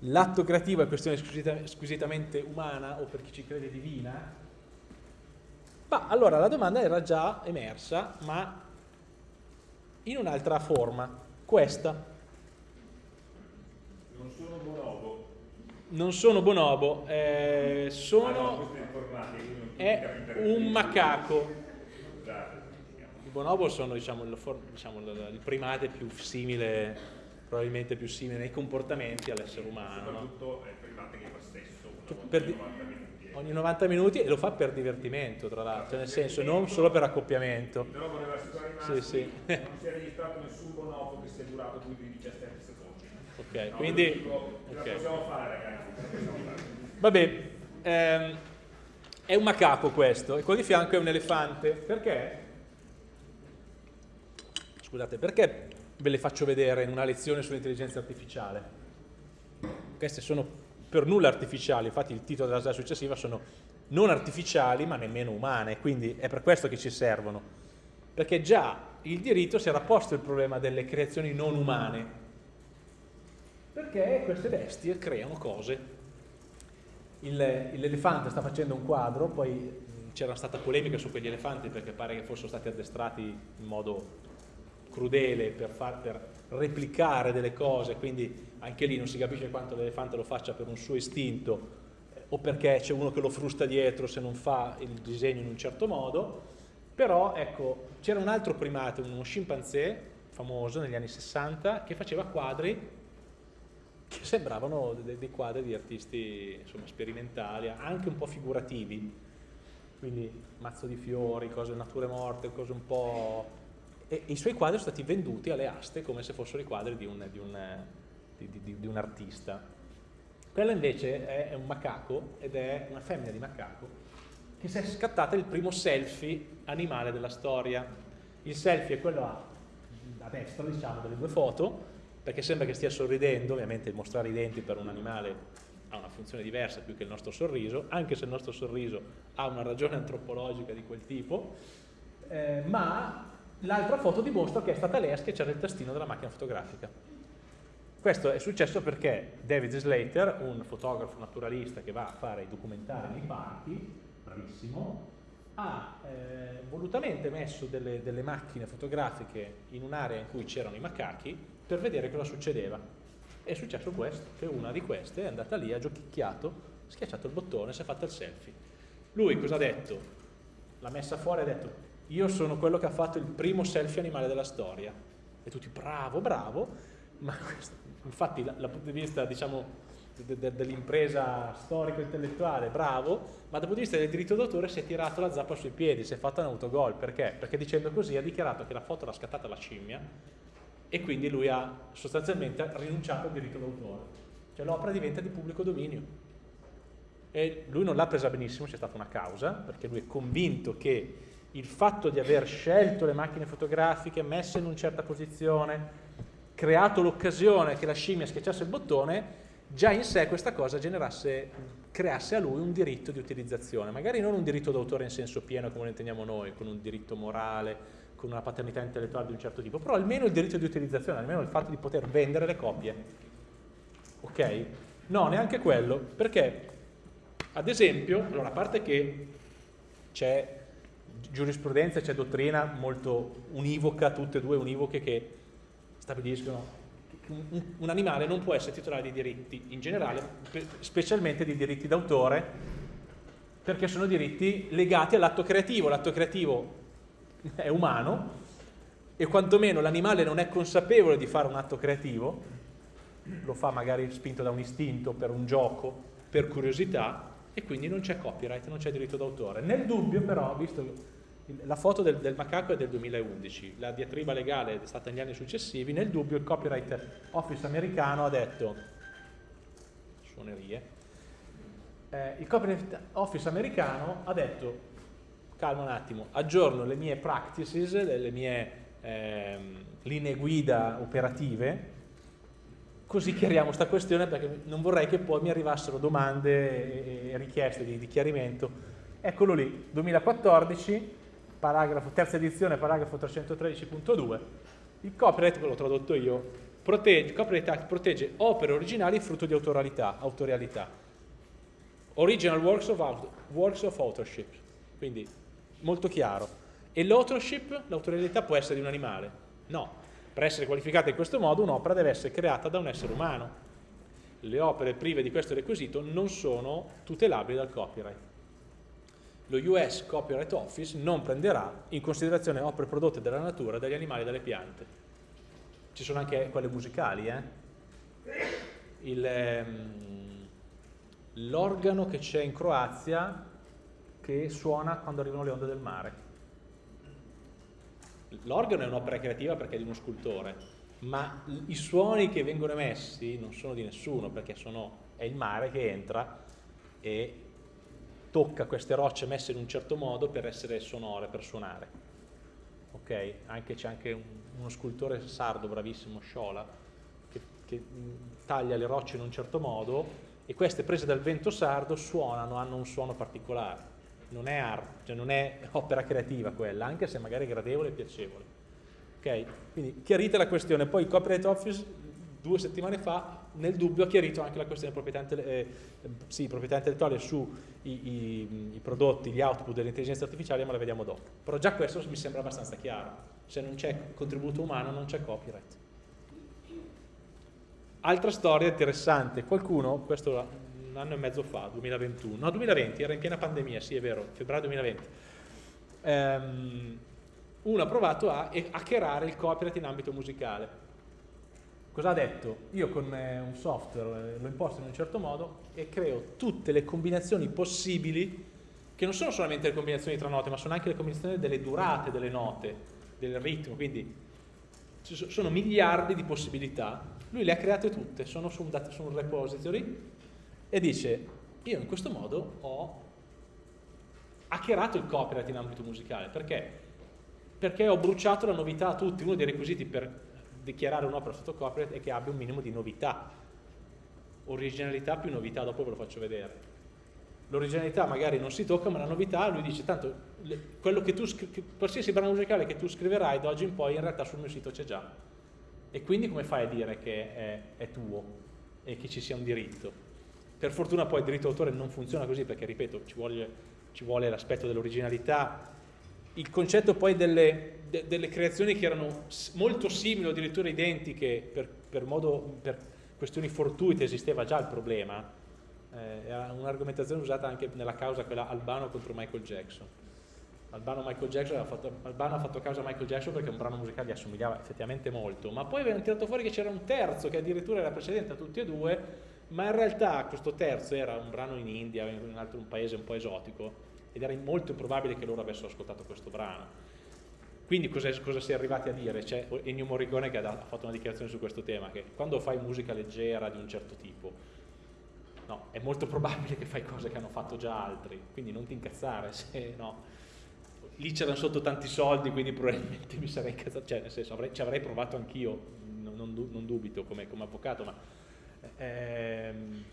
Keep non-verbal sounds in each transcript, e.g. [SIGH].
l'atto creativo è questione squisita, squisitamente umana o per chi ci crede divina, ma allora la domanda era già emersa, ma in un'altra forma, questa. Non sono bonobo. Non sono bonobo, eh, sono... Ah, no, è un macaco. I bonobo sono diciamo, il, diciamo, il primate più simile, probabilmente più simile nei comportamenti all'essere umano. Soprattutto è il primate che fa stesso per, 90 minuti. Ogni 90 minuti e lo fa per divertimento, tra l'altro, cioè nel senso non solo per accoppiamento. Però voleva assicurare sì, sì. [LAUGHS] non si è registrato nessun bonobo che sia durato più di 17 secondi. Ok, no, quindi... Dico, okay. possiamo fare ragazzi, possiamo fare. Vabbè, ehm, è un macaco questo e qua di fianco è un elefante. Perché? Scusate, perché ve le faccio vedere in una lezione sull'intelligenza artificiale? Queste sono per nulla artificiali, infatti il titolo della slide successiva sono non artificiali ma nemmeno umane, quindi è per questo che ci servono. Perché già il diritto si era posto il problema delle creazioni non umane, perché queste bestie creano cose l'elefante sta facendo un quadro, poi c'era stata polemica su quegli elefanti perché pare che fossero stati addestrati in modo crudele per, far, per replicare delle cose, quindi anche lì non si capisce quanto l'elefante lo faccia per un suo istinto eh, o perché c'è uno che lo frusta dietro se non fa il disegno in un certo modo, però ecco, c'era un altro primate, uno scimpanzé famoso negli anni 60 che faceva quadri che sembravano dei, dei quadri di artisti insomma, sperimentali, anche un po' figurativi, quindi mazzo di fiori, cose nature morte, cose un po'... E, i suoi quadri sono stati venduti alle aste come se fossero i quadri di un, di un, di, di, un artista. Quello invece è, è un macaco ed è una femmina di macaco che si è scattata il primo selfie animale della storia. Il selfie è quello a, a destra, diciamo, delle due foto, perché sembra che stia sorridendo, ovviamente mostrare i denti per un animale ha una funzione diversa più che il nostro sorriso, anche se il nostro sorriso ha una ragione antropologica di quel tipo, eh, ma l'altra foto dimostra che è stata lei a schiacciare il tastino della macchina fotografica. Questo è successo perché David Slater, un fotografo naturalista che va a fare i documentari nei parchi, bravissimo, ha eh, volutamente messo delle, delle macchine fotografiche in un'area in cui c'erano i macachi per vedere cosa succedeva. È successo questo, che una di queste è andata lì, ha giochicchiato, schiacciato il bottone, si è fatta il selfie. Lui cosa ha detto? L'ha messa fuori e ha detto, io sono quello che ha fatto il primo selfie animale della storia. E tutti, bravo, bravo, ma infatti dal punto di vista, diciamo, de, de, dell'impresa storico-intellettuale, bravo, ma dal punto di vista del diritto d'autore si è tirato la zappa sui piedi, si è fatto un autogol. Perché? Perché dicendo così ha dichiarato che la foto l'ha scattata la scimmia e quindi lui ha sostanzialmente rinunciato al diritto d'autore. Cioè l'opera diventa di pubblico dominio. E lui non l'ha presa benissimo, c'è stata una causa, perché lui è convinto che il fatto di aver scelto le macchine fotografiche, messe in una certa posizione, creato l'occasione che la scimmia schiacciasse il bottone, già in sé questa cosa creasse a lui un diritto di utilizzazione, magari non un diritto d'autore in senso pieno come lo intendiamo noi, con un diritto morale, con una paternità intellettuale di un certo tipo, però almeno il diritto di utilizzazione, almeno il fatto di poter vendere le copie. Ok? No, neanche quello, perché ad esempio, allora a parte che c'è giurisprudenza, c'è dottrina molto univoca, tutte e due univoche che stabiliscono che un, animale non può essere titolare di diritti in generale, specialmente di diritti d'autore, perché sono diritti legati all'atto creativo. L'atto creativo è umano e quantomeno l'animale non è consapevole di fare un atto creativo, lo fa magari spinto da un istinto, per un gioco, per curiosità e quindi non c'è copyright, non c'è diritto d'autore. Nel dubbio però, visto la foto del, del, macaco è del 2011, la diatriba legale è stata negli anni successivi, nel dubbio il copyright office americano ha detto, suonerie, eh, il copyright office americano ha detto calma un attimo, aggiorno le mie practices, le mie eh, linee guida operative, così chiariamo questa questione perché non vorrei che poi mi arrivassero domande e richieste di, di chiarimento. Eccolo lì, 2014, paragrafo, terza edizione, paragrafo 313.2, il copyright, l'ho tradotto io, protegge, Copyright Act protegge opere originali frutto di autorialità, autorialità. Original works of, works of authorship, quindi molto chiaro. E l'authorship, l'autorialità può essere di un animale? No. Per essere qualificata in questo modo un'opera deve essere creata da un essere umano. Le opere prive di questo requisito non sono tutelabili dal copyright. Lo US Copyright Office non prenderà in considerazione opere prodotte dalla natura, dagli animali e dalle piante ci sono anche quelle musicali, eh? ehm, l'organo che c'è in Croazia che suona quando arrivano le onde del mare. L'organo è un'opera creativa perché è di uno scultore, ma i suoni che vengono emessi non sono di nessuno perché sono, è il mare che entra e tocca queste rocce messe in un certo modo per essere sonore, per suonare. Ok? Anche c'è anche un, uno scultore sardo bravissimo, Sciola, che, che taglia le rocce in un certo modo e queste prese dal vento sardo suonano, hanno un suono particolare. Non è arte, cioè non è opera creativa quella, anche se magari gradevole e piacevole. Ok? Quindi chiarita la questione, poi il Copyright Office due settimane fa nel dubbio ha chiarito anche la questione proprietà, eh, sì, intellettuale sui i, i prodotti, gli output dell'intelligenza artificiale, ma la vediamo dopo. Però già questo mi sembra abbastanza chiaro. Se non c'è contributo umano non c'è copyright. Altra storia interessante, qualcuno, questo un anno e mezzo fa, 2021, no 2020, era in piena pandemia, sì è vero, febbraio 2020, ehm, uno ha provato a hackerare il copyright in ambito musicale Cosa ha detto? Io con eh, un software eh, lo imposto in un certo modo e creo tutte le combinazioni possibili, che non sono solamente le combinazioni tra note, ma sono anche le combinazioni delle durate delle note, del ritmo, quindi sono miliardi di possibilità. Lui le ha create tutte, sono su un, data, su un repository e dice, io in questo modo ho hackerato il copyright in ambito musicale, perché? Perché ho bruciato la novità a tutti, uno dei requisiti per dichiarare un'opera sotto copyright è che abbia un minimo di novità. Originalità più novità, dopo ve lo faccio vedere. L'originalità magari non si tocca, ma la novità, lui dice, tanto quello che tu qualsiasi brano musicale che tu scriverai da oggi in poi in realtà sul mio sito c'è già. E quindi come fai a dire che è, è tuo e che ci sia un diritto? Per fortuna poi il diritto d'autore non funziona così perché, ripeto, ci vuole, vuole l'aspetto dell'originalità, il concetto poi delle, de, delle, creazioni che erano molto simili addirittura identiche per, per, modo, per questioni fortuite esisteva già il problema, eh, era un'argomentazione usata anche nella causa quella Albano contro Michael Jackson. Albano, Michael Jackson fatto, Albano ha fatto causa a Michael Jackson perché un brano musicale gli assomigliava effettivamente molto, ma poi avevano tirato fuori che c'era un terzo che addirittura era precedente a tutti e due, ma in realtà questo terzo era un brano in India, in un altro un paese un po' esotico, ed era molto improbabile che loro avessero ascoltato questo brano. Quindi cosa, cosa si è arrivati a dire? C'è Ennio Morricone che ha, fatto una dichiarazione su questo tema, che quando fai musica leggera di un certo tipo, no, è molto probabile che fai cose che hanno fatto già altri, quindi non ti incazzare se no. Lì c'erano sotto tanti soldi, quindi probabilmente mi sarei incazzato, cioè nel senso avrei, ci avrei provato anch'io, non, non, non, dubito come, come avvocato, ma ehm,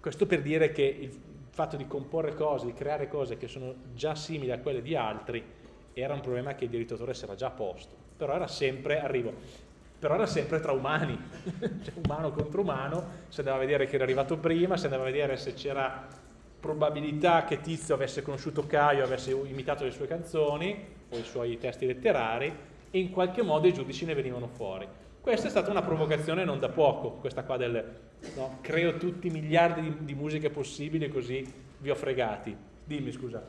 questo per dire che il, fatto di comporre cose, di creare cose che sono già simili a quelle di altri, era un problema che il diritto d'autore si era già posto. Però era sempre, arrivo, però era sempre tra umani, [LAUGHS] cioè umano contro umano, si andava a vedere chi era arrivato prima, si andava a vedere se c'era probabilità che Tizio avesse conosciuto Caio, avesse imitato le sue canzoni o i suoi testi letterari e in qualche modo i giudici ne venivano fuori. Questa è stata una provocazione non da poco, questa qua del no, creo tutti i miliardi di, di musiche possibili così vi ho fregati. Dimmi scusa.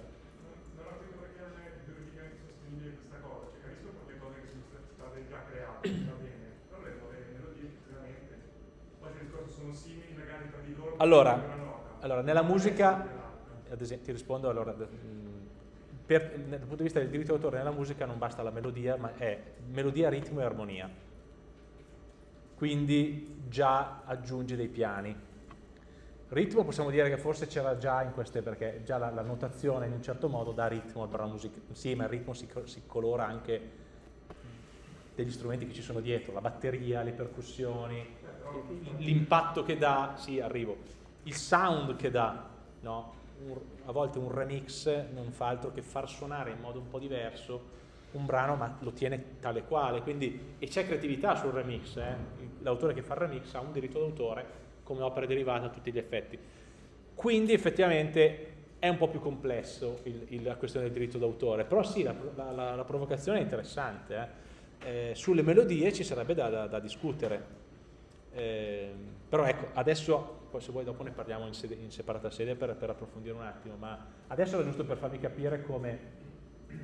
Allora, allora nella musica, esempio, ti rispondo allora, per, dal punto di vista del diritto d'autore nella musica non basta la melodia, ma è melodia, ritmo e armonia quindi già aggiunge dei piani. Ritmo possiamo dire che forse c'era già in queste, perché già la, la, notazione in un certo modo dà ritmo al brano musicale, sì, ma il ritmo si, si colora anche degli strumenti che ci sono dietro, la batteria, le percussioni, l'impatto che dà, sì, arrivo, il sound che dà, no? un, a volte un remix non fa altro che far suonare in modo un po' diverso un brano ma lo tiene tale quale, quindi, e c'è creatività sul remix, eh? l'autore che fa il remix ha un diritto d'autore come opera derivata a tutti gli effetti. Quindi effettivamente è un po' più complesso il, il, la questione del diritto d'autore, però sì, la, la, la, provocazione è interessante. Eh? Eh, sulle melodie ci sarebbe da, da, da discutere. Eh, però ecco, adesso, poi se vuoi dopo ne parliamo in, sede, in separata sede per, per, approfondire un attimo, ma adesso è giusto per farvi capire come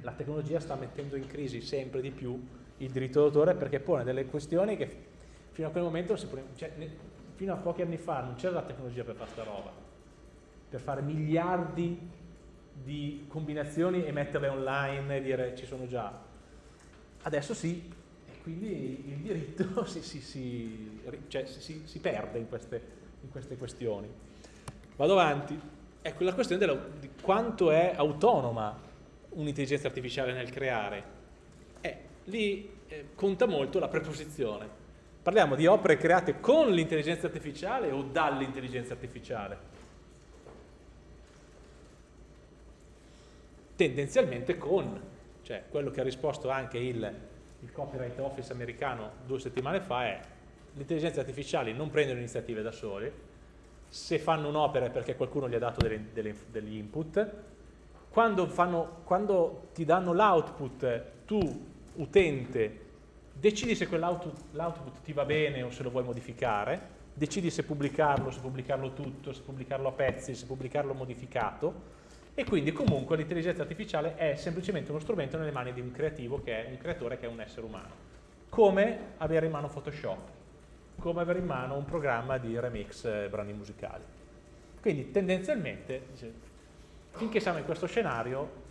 la tecnologia sta mettendo in crisi sempre di più il diritto d'autore perché pone delle questioni che fino a quel momento, cioè, fino a pochi anni fa non c'era la tecnologia per fare sta roba, per fare miliardi di combinazioni e metterle online e dire ci sono già. Adesso sì, e quindi il diritto [LAUGHS] si, si, si, cioè, si perde in queste, in queste, questioni. Vado avanti. Ecco, la questione della, di quanto è autonoma un'intelligenza artificiale nel creare. Eh, lì eh, conta molto la preposizione. Parliamo di opere create con l'intelligenza artificiale o dall'intelligenza artificiale? Tendenzialmente con, cioè quello che ha risposto anche il, il Copyright Office americano due settimane fa è l'intelligenza artificiale non prende le iniziative da soli, se fanno un'opera è perché qualcuno gli ha dato delle, delle, degli input, quando, fanno, quando ti danno l'output, tu, utente, decidi se quell'output ti va bene o se lo vuoi modificare, decidi se pubblicarlo, se pubblicarlo tutto, se pubblicarlo a pezzi, se pubblicarlo modificato, e quindi comunque l'intelligenza artificiale è semplicemente uno strumento nelle mani di un creativo che è un creatore che è un essere umano. Come avere in mano Photoshop, come avere in mano un programma di remix brani musicali. Quindi tendenzialmente finché siamo in questo scenario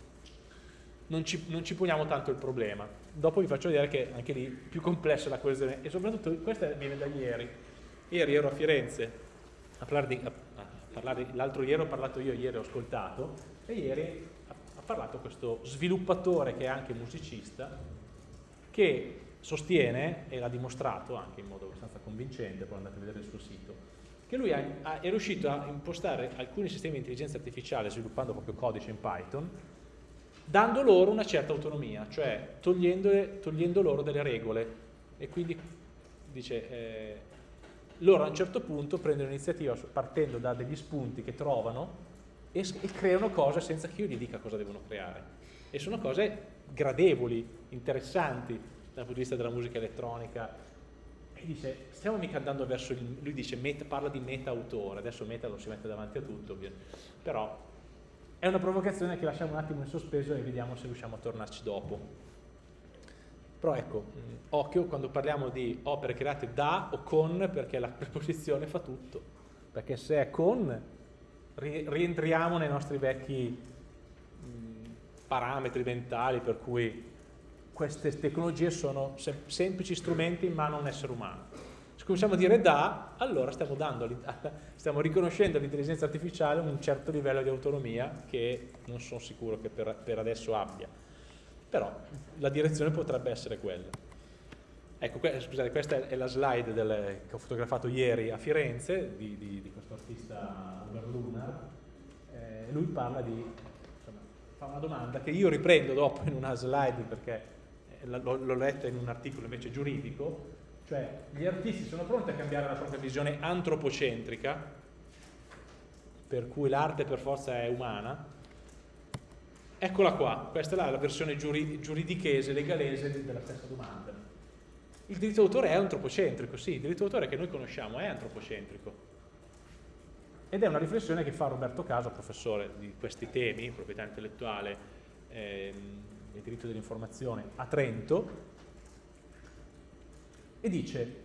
non ci, non ci, poniamo tanto il problema. Dopo vi faccio vedere che anche lì più complessa la questione e soprattutto questa viene da ieri. Ieri ero a Firenze a parlare di, parlare, l'altro ieri ho parlato io, ieri ho ascoltato e ieri ha parlato questo sviluppatore che è anche musicista che sostiene e l'ha dimostrato anche in modo abbastanza convincente, poi andate a vedere il suo sito, che lui ha, è riuscito a impostare alcuni sistemi di intelligenza artificiale sviluppando proprio codice in Python, dando loro una certa autonomia, cioè togliendo loro delle regole. E quindi dice, eh, loro a un certo punto prendono l'iniziativa partendo da degli spunti che trovano e, e creano cose senza che io gli dica cosa devono creare. E sono cose gradevoli, interessanti dal punto di vista della musica elettronica, e dice, stiamo mica andando verso il, lui dice, meta, parla di meta autore, adesso meta lo si mette davanti a tutto, però è una provocazione che lasciamo un attimo in sospeso e vediamo se riusciamo a tornarci dopo. Però ecco, occhio quando parliamo di opere create da o con, perché la [LAUGHS] preposizione fa tutto, perché se è con, rientriamo nei nostri vecchi parametri mentali per cui queste tecnologie sono sem semplici strumenti in mano a un essere umano. Se cominciamo a dire da, allora stiamo, dando, [LAUGHS] stiamo riconoscendo all'intelligenza artificiale un certo livello di autonomia che non sono sicuro che per, per adesso abbia. Però la direzione potrebbe essere quella. Ecco, que scusate, questa è la slide del, che ho fotografato ieri a Firenze di, di, di questo artista Uber Lunar. Eh, lui parla di, insomma, fa una domanda che io riprendo dopo in una slide perché l'ho letta in un articolo invece giuridico, cioè gli artisti sono pronti a cambiare la propria visione antropocentrica, per cui l'arte per forza è umana, eccola qua, questa è la, versione giuridichese, legalese della stessa domanda. Il diritto d'autore è antropocentrico, sì, il diritto d'autore che noi conosciamo è antropocentrico. Ed è una riflessione che fa Roberto Caso, professore di questi temi, proprietà intellettuale, ehm, il diritto dell'informazione a Trento e dice,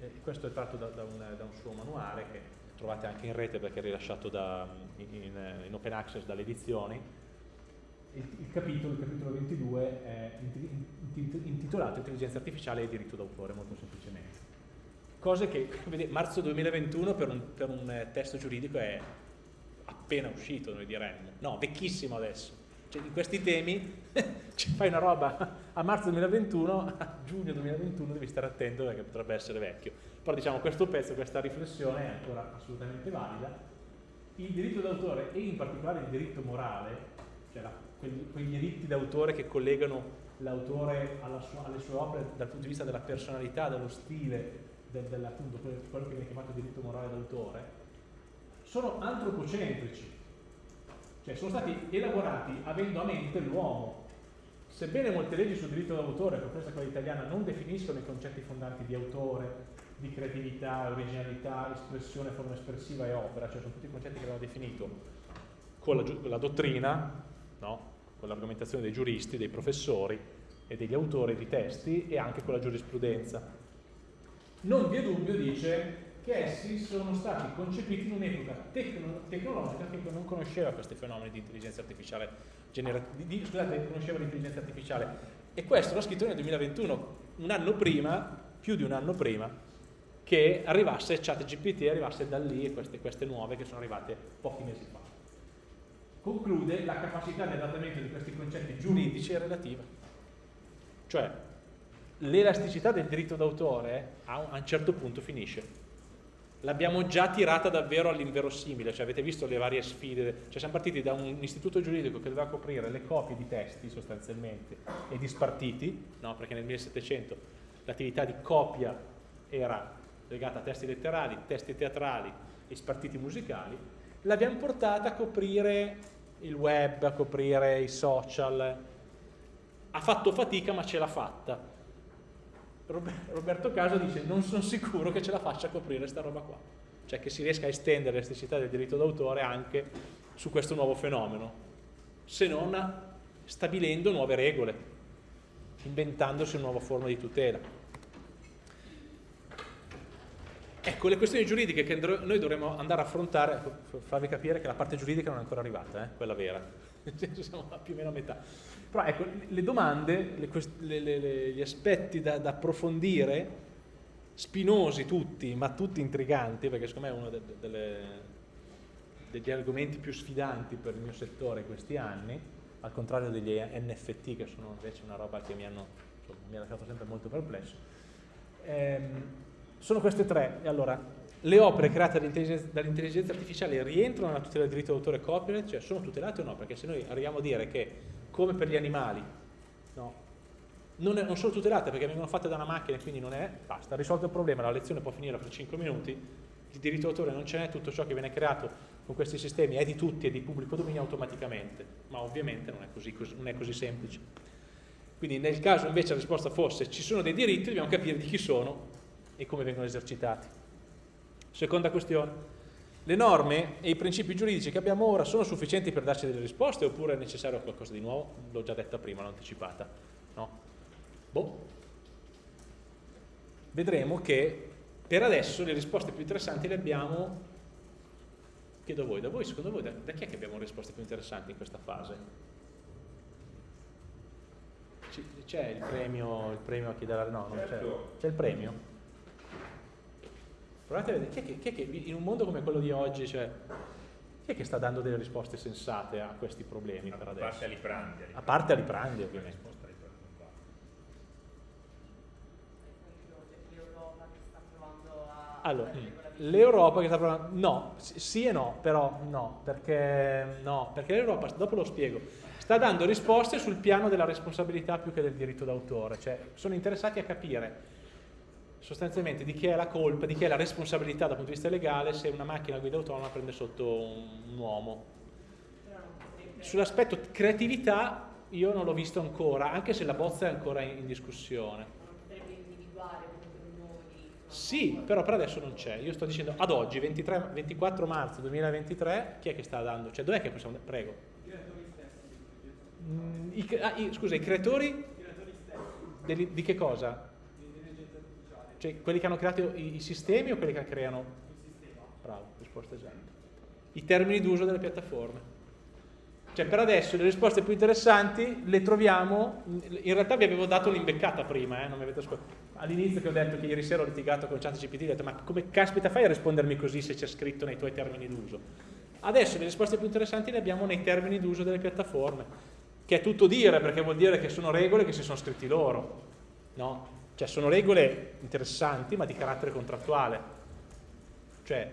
eh, questo è tratto da, da, un, da, un, suo manuale che trovate anche in rete perché è rilasciato da, in, in, open access dalle edizioni, il, il, capitolo, il capitolo 22 è intitolato Intelligenza artificiale e diritto d'autore, molto semplicemente. Cose che, [LAUGHS] vedete, marzo 2021 per un, per un testo giuridico è appena uscito, noi diremmo. No, vecchissimo adesso cioè, di questi temi [LAUGHS] cioè, fai una roba a marzo 2021, a giugno 2021 devi stare attento perché potrebbe essere vecchio. Però diciamo questo pezzo, questa riflessione è ancora assolutamente valida. Il diritto d'autore e in particolare il diritto morale, cioè la, quegli, quei diritti d'autore che collegano l'autore alle sue opere dal punto di vista della personalità, dello stile, del, del, appunto, quello che viene chiamato diritto morale d'autore, sono antropocentrici, cioè sono stati elaborati avendo a mente l'uomo. Sebbene molte leggi sul diritto d'autore, compresa quella italiana, non definiscono i concetti fondanti di autore, di creatività, originalità, espressione, forma espressiva e opera, cioè sono tutti concetti che abbiamo definito con la, con la dottrina, no? con l'argomentazione dei giuristi, dei professori e degli autori di testi e anche con la giurisprudenza. Non vi è dubbio, dice, che essi sono stati concepiti in un'epoca tecno tecnologica che non conosceva questi fenomeni di intelligenza artificiale, di, scusate, conosceva l'intelligenza artificiale. E questo l'ho scritto nel 2021, un anno prima, più di un anno prima, che arrivasse ChatGPT, arrivasse da lì queste, queste nuove che sono arrivate pochi mesi fa conclude la capacità di adattamento di questi concetti giuridici è relativa. Cioè, l'elasticità del diritto d'autore a un certo punto finisce. L'abbiamo già tirata davvero all'inverosimile, cioè avete visto le varie sfide, cioè siamo partiti da un istituto giuridico che doveva coprire le copie di testi sostanzialmente e di spartiti, no? perché nel 1700 l'attività di copia era legata a testi letterali, testi teatrali e spartiti musicali, l'abbiamo portata a coprire il web, a coprire i social. Ha fatto fatica ma ce l'ha fatta. Roberto Caso dice non sono sicuro che ce la faccia coprire questa roba qua. Cioè che si riesca a estendere l'elasticità del diritto d'autore anche su questo nuovo fenomeno, se non stabilendo nuove regole, inventandosi una nuova forma di tutela. Ecco, le questioni giuridiche che noi dovremmo andare a affrontare, ecco, farvi capire che la parte giuridica non è ancora arrivata, eh, quella vera, [LAUGHS] siamo più o meno a metà. Però ecco, le domande, le, le, gli aspetti da, da, approfondire, spinosi tutti, ma tutti intriganti, perché secondo me è uno de, de, delle, degli argomenti più sfidanti per il mio settore questi anni, al contrario degli NFT che sono invece una roba che mi, hanno, insomma, mi ha lasciato sempre molto perplesso. Ehm, sono queste tre. Allora, le opere create dall'intelligenza artificiale rientrano nella tutela del diritto d'autore e copyright? Cioè, sono tutelate o no? Perché se noi arriviamo a dire che, come per gli animali, no, non, è, non, sono tutelate perché vengono fatte da una macchina e quindi non è, basta, risolto il problema, la lezione può finire per 5 minuti, il diritto d'autore non ce n'è, tutto ciò che viene creato con questi sistemi è di tutti e di pubblico dominio automaticamente, ma ovviamente non è così, non è così semplice. Quindi nel caso invece la risposta fosse ci sono dei diritti, dobbiamo capire di chi sono e come vengono esercitati. Seconda questione, le norme e i principi giuridici che abbiamo ora sono sufficienti per darci delle risposte oppure è necessario qualcosa di nuovo? L'ho già detta prima, l'ho anticipata. No? Boh. Vedremo che per adesso le risposte più interessanti le abbiamo, chiedo a voi, da voi, secondo voi, da, da chi è che abbiamo risposte più interessanti in questa fase? C'è il premio, il premio a chi la... no, non c'è. Certo. C'è il premio? Provate a vedere, chi è che, chi è che in un mondo come quello di oggi, cioè, chi è che sta dando delle risposte sensate a questi problemi a per adesso? A parte Aliprandi. A parte Aliprandi, ovviamente. Allora, l'Europa che sta provando, no, sì e no, però no, perché, no, perché l'Europa, dopo lo spiego, sta dando risposte sul piano della responsabilità più che del diritto d'autore, cioè sono interessati a capire sostanzialmente di chi è la colpa, di chi è la responsabilità dal punto di vista legale se una macchina a guida autonoma prende sotto un, uomo. Sull'aspetto creatività io non l'ho visto ancora, anche se la bozza è ancora in, in discussione. Sì, però per adesso non c'è. Io sto dicendo ad oggi, 23, 24 marzo 2023, chi è che sta dando? Cioè, dov'è che possiamo... Prego. I creatori stessi. Mm, i, ah, i, scusa, i creatori? I creatori stessi. Di, di che cosa? Cioè, quelli che hanno creato i, i sistemi o quelli che creano? Il sistema. Bravo, risposta esatta. I termini d'uso delle piattaforme. Cioè, per adesso le risposte più interessanti le troviamo, in realtà vi avevo dato l'imbeccata prima, eh, non mi avete ascoltato. All'inizio che ho detto che ieri sera ho litigato con ChatGPT, ho detto ma come caspita fai a rispondermi così se c'è scritto nei tuoi termini d'uso? Adesso le risposte più interessanti le abbiamo nei termini d'uso delle piattaforme, che è tutto dire perché vuol dire che sono regole che si sono scritti loro, no? Cioè sono regole interessanti ma di carattere contrattuale, cioè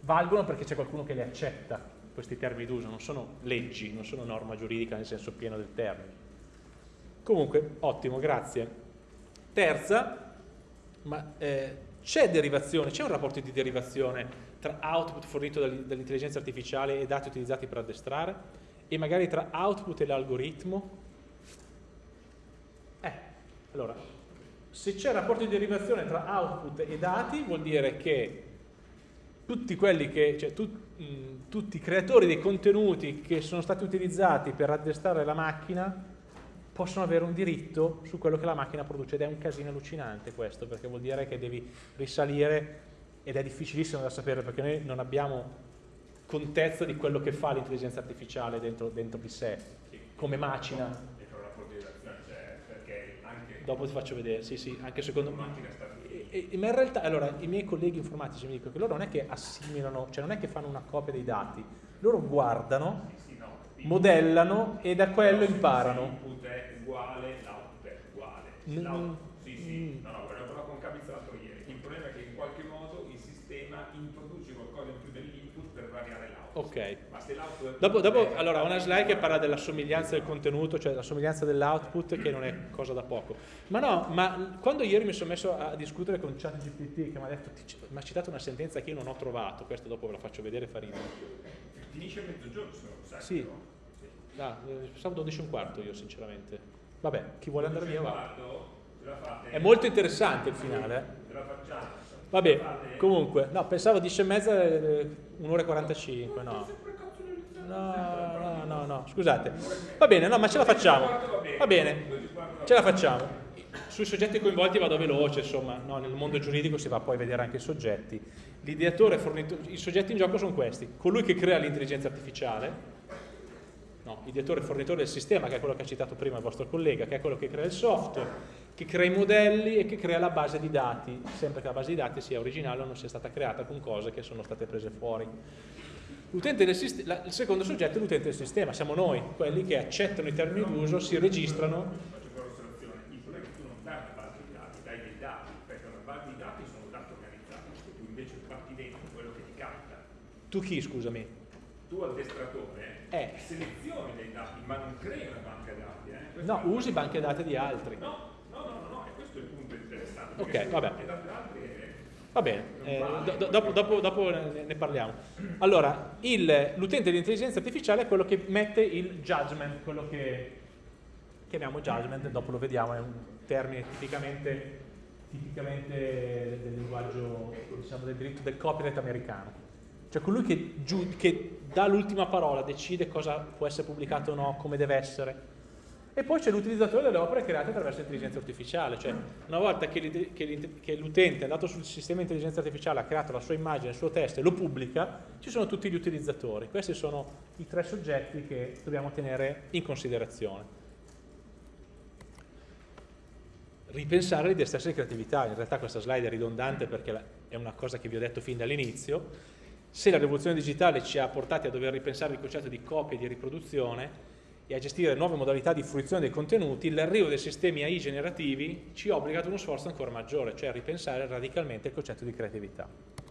valgono perché c'è qualcuno che le accetta questi termini d'uso, non sono leggi, non sono norma giuridica nel senso pieno del termine. Comunque, ottimo, grazie. Terza, ma eh, c'è derivazione, c'è un rapporto di derivazione tra output fornito dall'intelligenza artificiale e dati utilizzati per addestrare e magari tra output e l'algoritmo? Eh, allora, se c'è rapporto di derivazione tra output e dati vuol dire che tutti che, cioè tu, mh, tutti i creatori dei contenuti che sono stati utilizzati per addestrare la macchina possono avere un diritto su quello che la macchina produce ed è un casino allucinante questo perché vuol dire che devi risalire ed è difficilissimo da sapere perché noi non abbiamo contezza di quello che fa l'intelligenza artificiale dentro, dentro, di sé come macina dopo ti faccio vedere sì sì anche secondo me. Ma in realtà allora i miei colleghi informatici mi dicono che loro non è che assimilano cioè non è che fanno una copia dei dati loro guardano modellano e da quello imparano. L'input è uguale l'output è uguale mm. sì sì no no l'ho con Cabizzato ieri il problema è che in qualche modo il sistema introduce qualcosa in più dell'input per variare l'output ok dopo, dopo allora una slide che parla della somiglianza del contenuto cioè la somiglianza dell'output che non è cosa da poco ma no ma quando ieri mi sono messo a discutere con ChatGPT che mi ha detto mi ha citato una sentenza che io non ho trovato questo dopo ve la faccio vedere farina finisce a mezzogiorno se non lo sai sì Ah, pensavo 12 e un quarto io sinceramente. Vabbè, chi vuole andare via va. È molto interessante il finale. Eh? Vabbè, comunque, no, pensavo 10 e mezza, eh, un'ora e 45, no. No, no, no, no, scusate. Va bene, no, ma ce la facciamo. Va bene, ce la facciamo. Sui soggetti coinvolti vado veloce, insomma, no, nel mondo giuridico si va poi a vedere anche i soggetti. L'ideatore, i soggetti in gioco sono questi. Colui che crea l'intelligenza artificiale, no, ideatore e fornitore del sistema, che è quello che ha citato prima il vostro collega, che è quello che crea il software, che crea i modelli e che crea la base di dati, sempre che la base di dati sia originale o non sia stata creata con cose che sono state prese fuori. Del sistema, il secondo soggetto è l'utente del sistema, siamo noi, quelli che accettano i termini d'uso, si registrano. Il problema è che tu non dai una base di dati, dai dei dati, perché una base di dati sono dati organizzati, tu invece batti dentro quello che ti capita. Tu chi, scusami? Tu addestratore eh. selezioni dei dati, ma non crei una banca dati. Eh? No, usi banche dati di altri. No, questo è il punto interessante. Ok, vabbè. Va bene, eh, do, dopo, dopo, dopo, ne parliamo. Allora, l'utente di intelligenza artificiale è quello che mette il judgment, quello che chiamiamo judgment, dopo lo vediamo, è un termine tipicamente, tipicamente del linguaggio, diciamo, del diritto del copyright americano. Cioè colui che, che dà l'ultima parola, decide cosa può essere pubblicato o no, come deve essere. E poi c'è l'utilizzatore delle opere create attraverso l'intelligenza artificiale, cioè una volta che l'utente è andato sul sistema di intelligenza artificiale, ha creato la sua immagine, il suo testo e lo pubblica, ci sono tutti gli utilizzatori. Questi sono i tre soggetti che dobbiamo tenere in considerazione. Ripensare l'idea stessa di creatività, in realtà questa slide è ridondante perché è una cosa che vi ho detto fin dall'inizio, se la rivoluzione digitale ci ha portati a dover ripensare il concetto di copia e di riproduzione e a gestire nuove modalità di fruizione dei contenuti, l'arrivo dei sistemi AI generativi ci obbliga ad uno sforzo ancora maggiore, cioè a ripensare radicalmente il concetto di creatività.